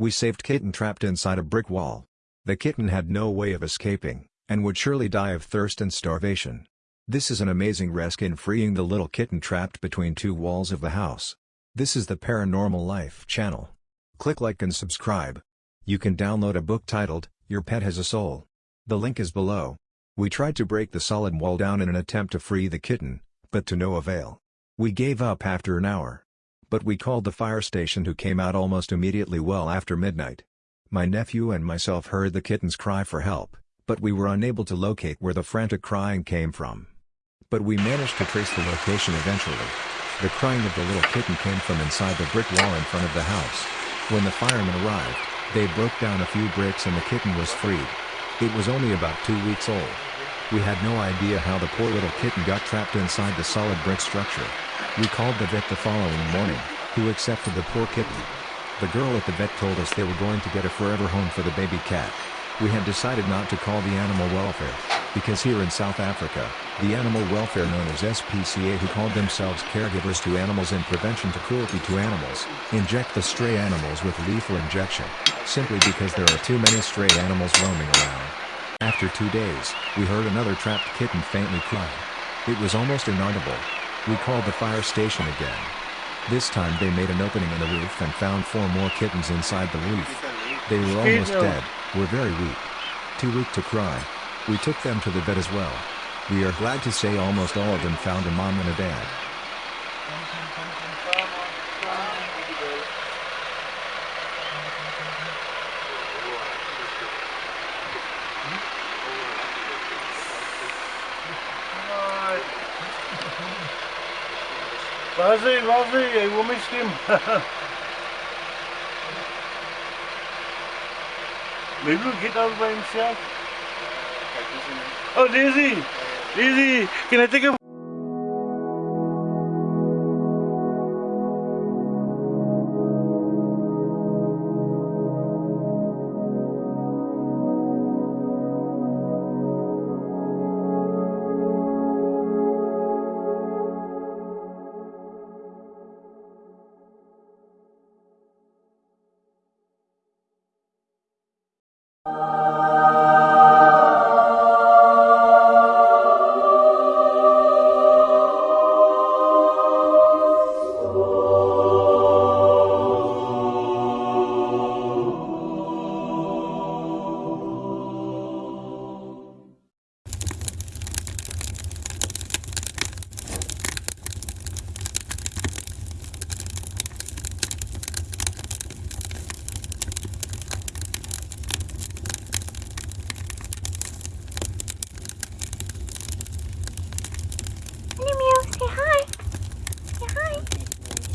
We saved kitten trapped inside a brick wall. The kitten had no way of escaping, and would surely die of thirst and starvation. This is an amazing rescue in freeing the little kitten trapped between two walls of the house. This is the Paranormal Life channel. Click like and subscribe. You can download a book titled, Your Pet Has a Soul. The link is below. We tried to break the solid wall down in an attempt to free the kitten, but to no avail. We gave up after an hour. But we called the fire station who came out almost immediately well after midnight. My nephew and myself heard the kitten's cry for help, but we were unable to locate where the frantic crying came from. But we managed to trace the location eventually. The crying of the little kitten came from inside the brick wall in front of the house. When the firemen arrived, they broke down a few bricks and the kitten was freed. It was only about two weeks old. We had no idea how the poor little kitten got trapped inside the solid brick structure. We called the vet the following morning, who accepted the poor kitten. The girl at the vet told us they were going to get a forever home for the baby cat. We had decided not to call the animal welfare, because here in South Africa, the animal welfare known as SPCA who called themselves caregivers to animals and prevention to cruelty to animals, inject the stray animals with lethal injection, simply because there are too many stray animals roaming around. After two days, we heard another trapped kitten faintly cry. It was almost inaudible. We called the fire station again. This time they made an opening in the roof and found four more kittens inside the roof. They were almost dead, were very weak. Too weak to cry. We took them to the vet as well. We are glad to say almost all of them found a mom and a dad. Vas-y, vas-y, eu miss him. Maybe we'll get out by himself. Oh, Daisy! Daisy! Can I take a...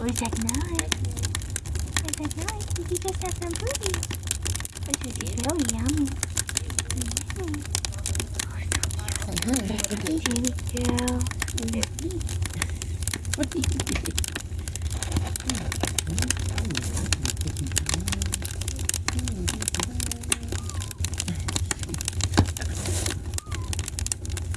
Where's that nice? Where's that nice? Did you just have some booty? This is so yummy. Mm. Hey, baby girl.